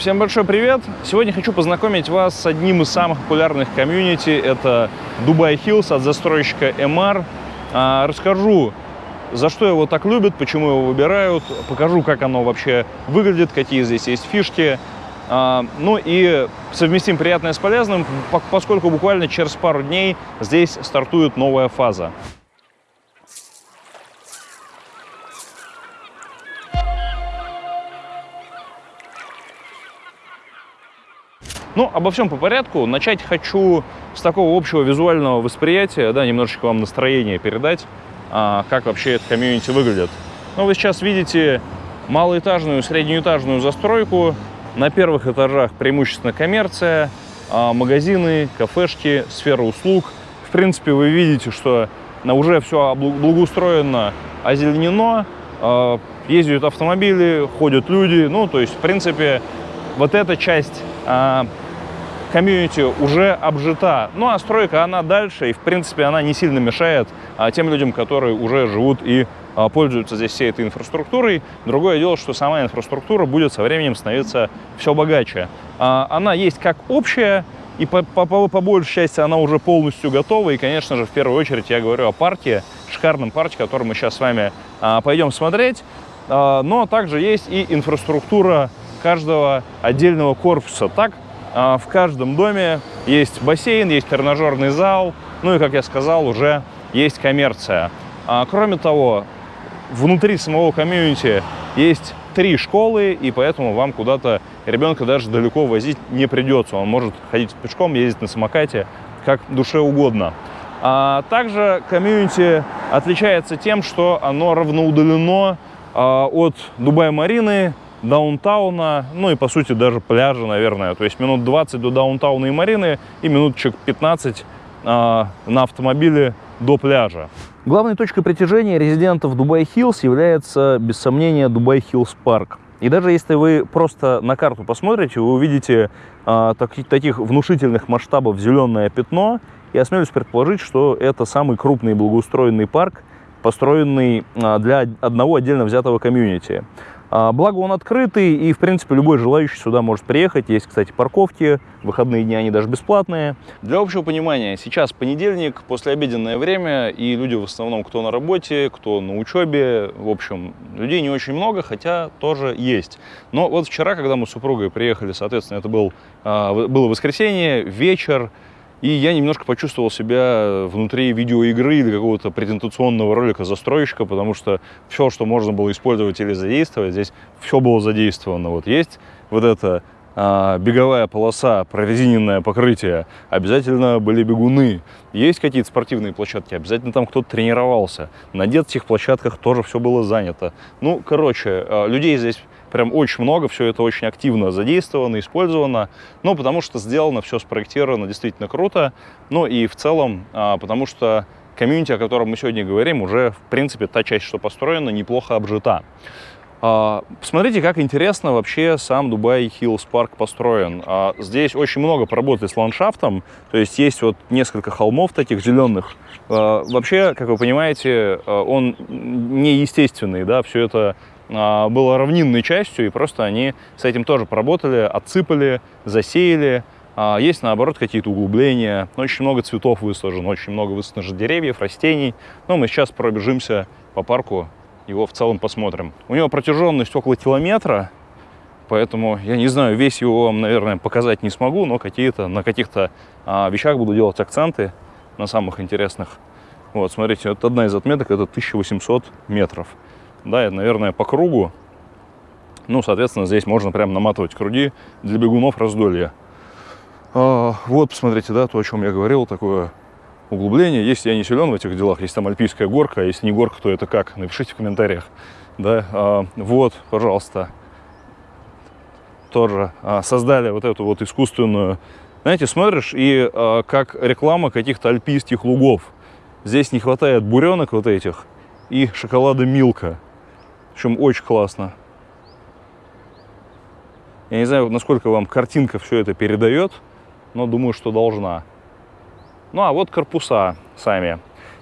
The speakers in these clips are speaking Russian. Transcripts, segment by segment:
Всем большой привет! Сегодня хочу познакомить вас с одним из самых популярных комьюнити. Это Dubai Hills от застройщика MR. А, расскажу, за что его так любят, почему его выбирают, покажу, как оно вообще выглядит, какие здесь есть фишки. А, ну и совместим приятное с полезным, поскольку буквально через пару дней здесь стартует новая фаза. Ну, обо всем по порядку. Начать хочу с такого общего визуального восприятия, да, немножечко вам настроение передать, а, как вообще это комьюнити выглядит. Ну, вы сейчас видите малоэтажную, среднеэтажную застройку. На первых этажах преимущественно коммерция, а, магазины, кафешки, сфера услуг. В принципе, вы видите, что на уже все благоустроено, озеленено, а, ездят автомобили, ходят люди. Ну, то есть, в принципе, вот эта часть комьюнити уже обжита. Ну а стройка, она дальше, и в принципе она не сильно мешает а, тем людям, которые уже живут и а, пользуются здесь всей этой инфраструктурой. Другое дело, что сама инфраструктура будет со временем становиться все богаче. А, она есть как общая, и по, по, по, по большей части она уже полностью готова. И, конечно же, в первую очередь я говорю о парке, шикарном парке, который мы сейчас с вами а, пойдем смотреть. А, но также есть и инфраструктура каждого отдельного корпуса. Так, а, в каждом доме есть бассейн, есть тренажерный зал, ну и, как я сказал, уже есть коммерция. А, кроме того, внутри самого комьюнити есть три школы, и поэтому вам куда-то ребенка даже далеко возить не придется. Он может ходить пешком, ездить на самокате, как душе угодно. А также комьюнити отличается тем, что оно равноудалено а, от Дубай-Марины, даунтауна, ну и по сути даже пляжа, наверное. То есть минут 20 до даунтауна и марины и минуточек 15 а, на автомобиле до пляжа. Главной точкой притяжения резидентов Дубай Хиллс является, без сомнения, Дубай Хиллс парк. И даже если вы просто на карту посмотрите, вы увидите а, так, таких внушительных масштабов зеленое пятно, и осмелюсь предположить, что это самый крупный благоустроенный парк, построенный а, для одного отдельно взятого комьюнити. А, благо он открытый, и, в принципе, любой желающий сюда может приехать. Есть, кстати, парковки, выходные дни они даже бесплатные. Для общего понимания, сейчас понедельник, послеобеденное время, и люди в основном кто на работе, кто на учебе. В общем, людей не очень много, хотя тоже есть. Но вот вчера, когда мы с супругой приехали, соответственно, это был, а, было воскресенье, вечер, и я немножко почувствовал себя внутри видеоигры или какого-то презентационного ролика застройщика, потому что все, что можно было использовать или задействовать, здесь все было задействовано. Вот есть вот эта а, беговая полоса, прорезиненное покрытие, обязательно были бегуны. Есть какие-то спортивные площадки, обязательно там кто-то тренировался. На детских площадках тоже все было занято. Ну, короче, а, людей здесь прям очень много, все это очень активно задействовано, использовано, ну, потому что сделано, все спроектировано действительно круто, ну, и в целом, а, потому что комьюнити, о котором мы сегодня говорим, уже, в принципе, та часть, что построена, неплохо обжита. А, посмотрите, как интересно вообще сам Дубай Хиллс парк построен. А, здесь очень много поработали с ландшафтом, то есть есть вот несколько холмов таких зеленых. Вообще, как вы понимаете, он неестественный, да, все это а, было равнинной частью, и просто они с этим тоже поработали, отсыпали, засеяли. А, есть, наоборот, какие-то углубления. Очень много цветов высажено, очень много высажено деревьев, растений. Но мы сейчас пробежимся по парку, его в целом посмотрим. У него протяженность около километра, поэтому я не знаю, весь его вам, наверное, показать не смогу, но какие-то на каких-то а, вещах буду делать акценты, на самых интересных. Вот, смотрите, вот одна из отметок, это 1800 метров да, это, наверное, по кругу. Ну, соответственно, здесь можно прям наматывать круги для бегунов раздолья. А, вот, посмотрите, да, то, о чем я говорил, такое углубление. Если я не силен в этих делах, если там альпийская горка, а если не горка, то это как? Напишите в комментариях. Да, а, вот, пожалуйста, тоже а, создали вот эту вот искусственную... Знаете, смотришь, и а, как реклама каких-то альпийских лугов. Здесь не хватает буренок вот этих и шоколада Милка. Общем, очень классно. Я не знаю, насколько вам картинка все это передает, но думаю, что должна. Ну, а вот корпуса сами.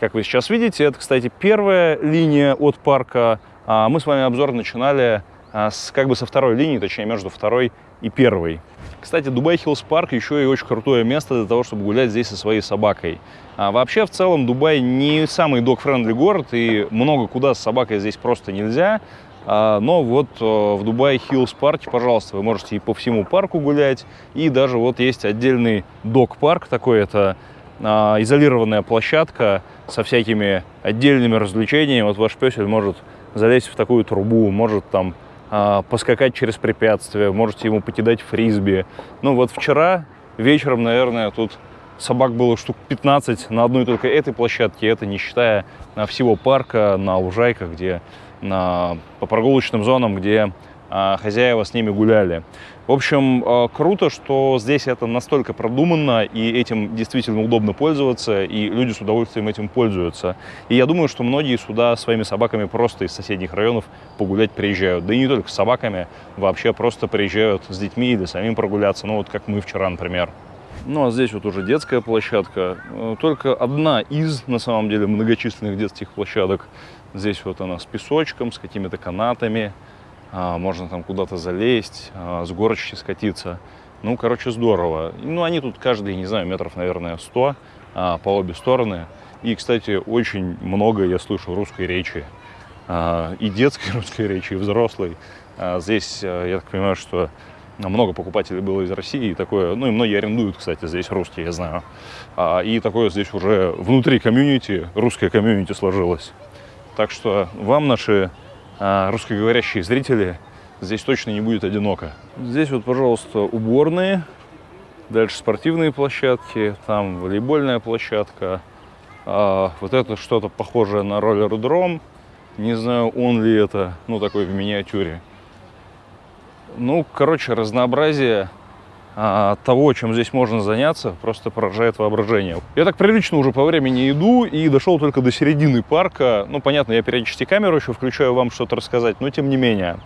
Как вы сейчас видите, это, кстати, первая линия от парка. А мы с вами обзор начинали а, с, как бы со второй линии, точнее между второй и первой. Кстати, Дубай Хиллс Парк еще и очень крутое место для того, чтобы гулять здесь со своей собакой. А вообще, в целом, Дубай не самый dog-friendly город, и много куда с собакой здесь просто нельзя. А, но вот э, в Дубай Хиллс парке, пожалуйста, вы можете и по всему парку гулять, и даже вот есть отдельный dog park такой, это а, изолированная площадка со всякими отдельными развлечениями. Вот ваш песель может залезть в такую трубу, может там поскакать через препятствия, можете ему покидать фрисби. Ну вот вчера вечером, наверное, тут собак было штук 15 на одной только этой площадке, это не считая всего парка на лужайках, где на, по прогулочным зонам, где а, хозяева с ними гуляли. В общем, а, круто, что здесь это настолько продуманно, и этим действительно удобно пользоваться, и люди с удовольствием этим пользуются. И я думаю, что многие сюда своими собаками просто из соседних районов погулять приезжают. Да и не только с собаками, вообще просто приезжают с детьми или самим прогуляться, ну вот как мы вчера, например. Ну а здесь вот уже детская площадка, э, только одна из, на самом деле, многочисленных детских площадок. Здесь вот она с песочком, с какими-то канатами. А, можно там куда-то залезть, а, с горочки скатиться. Ну, короче, здорово. Ну, они тут каждый, не знаю, метров, наверное, 100 а, по обе стороны. И, кстати, очень много я слышу русской речи. И детской русской речи, и взрослой. Здесь, я так понимаю, что много покупателей было из России, и такое, ну и многие арендуют, кстати, здесь русские, я знаю. И такое здесь уже внутри комьюнити, русское комьюнити сложилось. Так что вам, наши русскоговорящие зрители, здесь точно не будет одиноко. Здесь вот, пожалуйста, уборные, дальше спортивные площадки, там волейбольная площадка. А, вот это что-то похожее на роллер-дром. Не знаю, он ли это, ну, такой в миниатюре. Ну, короче, разнообразие а, того, чем здесь можно заняться, просто поражает воображение. Я так прилично уже по времени иду и дошел только до середины парка. Ну, понятно, я периодически камеру еще включаю вам что-то рассказать, но тем не менее.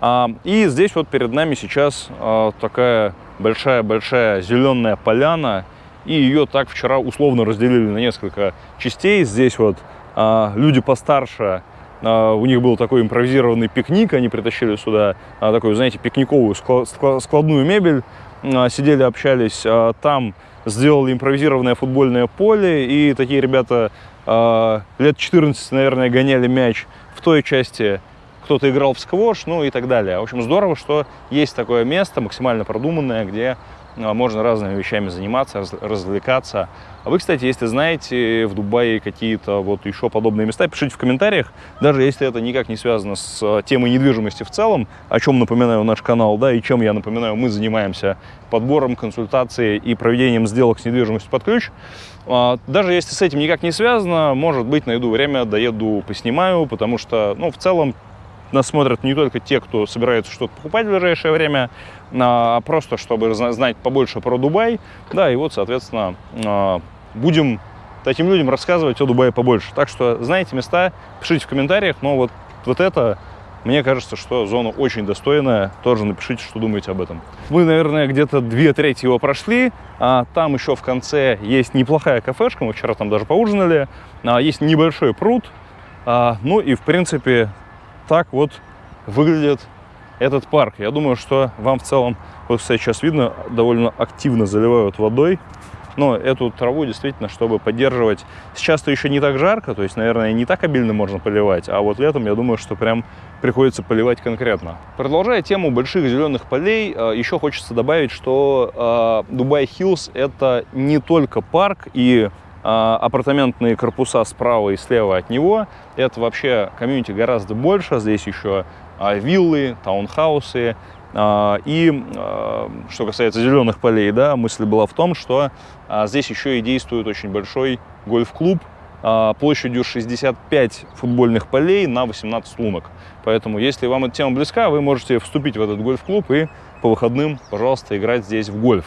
А, и здесь вот перед нами сейчас а, такая большая-большая зеленая поляна, и ее так вчера условно разделили на несколько частей. Здесь вот а, люди постарше у них был такой импровизированный пикник, они притащили сюда такую, знаете, пикниковую складную мебель, а, сидели, общались, а, там сделали импровизированное футбольное поле, и такие ребята а, лет 14, наверное, гоняли мяч в той части, кто-то играл в сквош, ну и так далее. В общем, здорово, что есть такое место, максимально продуманное, где а можно разными вещами заниматься, развлекаться. А вы, кстати, если знаете в Дубае какие-то вот еще подобные места, пишите в комментариях, даже если это никак не связано с а, темой недвижимости в целом, о чем напоминаю наш канал, да, и чем я напоминаю, мы занимаемся подбором, консультацией и проведением сделок с недвижимостью под ключ. А, даже если с этим никак не связано, может быть, найду время, доеду, поснимаю, потому что, ну, в целом, нас смотрят не только те, кто собирается что-то покупать в ближайшее время, а просто чтобы знать побольше про Дубай. Да, и вот, соответственно, а, будем таким людям рассказывать о Дубае побольше. Так что знаете места, пишите в комментариях, но вот, вот это мне кажется, что зона очень достойная. Тоже напишите, что думаете об этом. Мы, наверное, где-то две трети его прошли. А там еще в конце есть неплохая кафешка. Мы вчера там даже поужинали. А, есть небольшой пруд. А, ну и, в принципе, так вот выглядит этот парк. Я думаю, что вам в целом, вот сейчас видно, довольно активно заливают водой. Но эту траву действительно, чтобы поддерживать... Сейчас-то еще не так жарко, то есть, наверное, не так обильно можно поливать, а вот летом, я думаю, что прям приходится поливать конкретно. Продолжая тему больших зеленых полей, э, еще хочется добавить, что э, Дубай Хиллз — это не только парк и а, апартаментные корпуса справа и слева от него. Это вообще комьюнити гораздо больше. Здесь еще а, виллы, таунхаусы. А, и что касается зеленых полей, да, мысль была в том, что здесь еще и действует очень большой гольф-клуб площадью 65 футбольных полей на 18 лунок. Поэтому, если вам эта тема близка, вы можете вступить в этот гольф-клуб и по выходным, пожалуйста, играть здесь в гольф.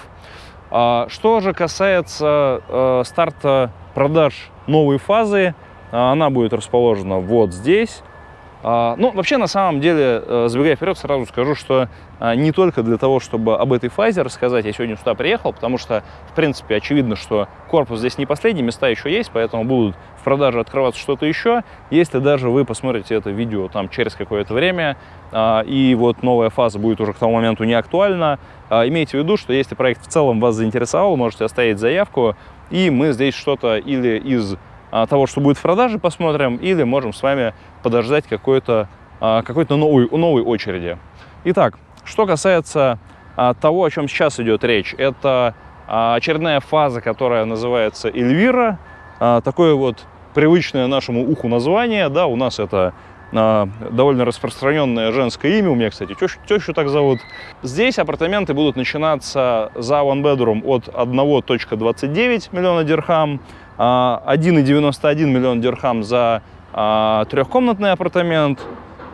А, что же касается э, старта продаж новой фазы, а, она будет расположена вот здесь. А, ну, вообще, на самом деле, э, забегая вперед, сразу скажу, что а, не только для того, чтобы об этой фазе рассказать, я сегодня сюда приехал, потому что, в принципе, очевидно, что корпус здесь не последний, места еще есть, поэтому будут в продаже открываться что-то еще. Если даже вы посмотрите это видео там через какое-то время, а, и вот новая фаза будет уже к тому моменту не актуальна, имейте в виду, что если проект в целом вас заинтересовал, можете оставить заявку, и мы здесь что-то или из того, что будет в продаже, посмотрим, или можем с вами подождать какой-то какой, -то, новой, новой очереди. Итак, что касается того, о чем сейчас идет речь, это очередная фаза, которая называется Эльвира, такое вот привычное нашему уху название, да, у нас это довольно распространенное женское имя, у меня, кстати, тещу, тещу так зовут. Здесь апартаменты будут начинаться за one bedroom от 1.29 миллиона дирхам, 1,91 миллион дирхам за а, трехкомнатный апартамент,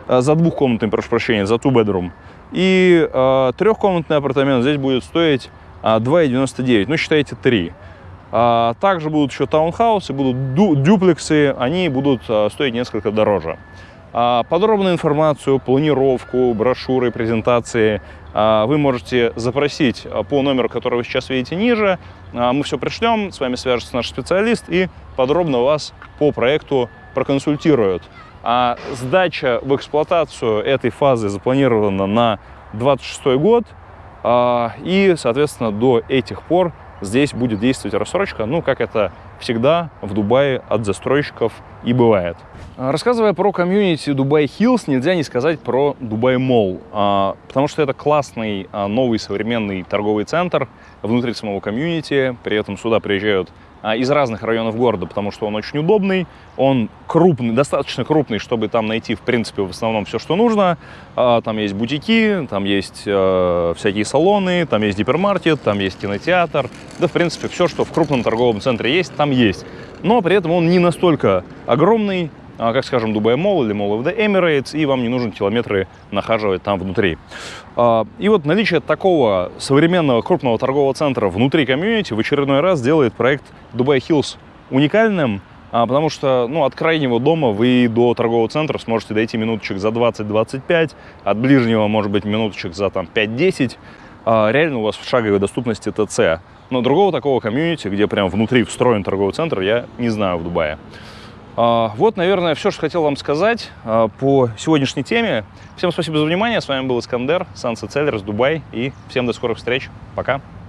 а, за двухкомнатный, прошу прощения, за two bedroom. И а, трехкомнатный апартамент здесь будет стоить 2,99, ну считайте 3. Также будут еще таунхаусы, будут дюплексы, они будут стоить несколько дороже. Подробную информацию, планировку, брошюры, презентации вы можете запросить по номеру, который вы сейчас видите ниже. Мы все пришлем, с вами свяжется наш специалист и подробно вас по проекту проконсультируют. А сдача в эксплуатацию этой фазы запланирована на 26 год, а, и, соответственно, до этих пор здесь будет действовать рассрочка, ну, как это всегда в Дубае от застройщиков и бывает. А, рассказывая про комьюнити Дубай Хиллс, нельзя не сказать про Дубай Молл, а, потому что это классный новый современный торговый центр внутри самого комьюнити, при этом сюда приезжают а, из разных районов города, потому что он очень удобный, он крупный, достаточно крупный, чтобы там найти, в принципе, в основном все, что нужно. А, там есть бутики, там есть э, всякие салоны, там есть гипермаркет, там есть кинотеатр. Да, в принципе, все, что в крупном торговом центре есть, там есть. Но при этом он не настолько огромный, а, как, скажем, Дубай Мол или Mall of the Emirates, и вам не нужно километры нахаживать там внутри. А, и вот наличие такого современного крупного торгового центра внутри комьюнити в очередной раз делает проект Dubai Hills уникальным, а, потому что ну, от крайнего дома вы до торгового центра сможете дойти минуточек за 20-25, от ближнего, может быть, минуточек за там 5-10. Реально у вас в шаговой доступности ТЦ. Но другого такого комьюнити, где прям внутри встроен торговый центр, я не знаю в Дубае. Вот, наверное, все, что хотел вам сказать по сегодняшней теме. Всем спасибо за внимание. С вами был Искандер, Sunset Sellers, Дубай. И всем до скорых встреч. Пока.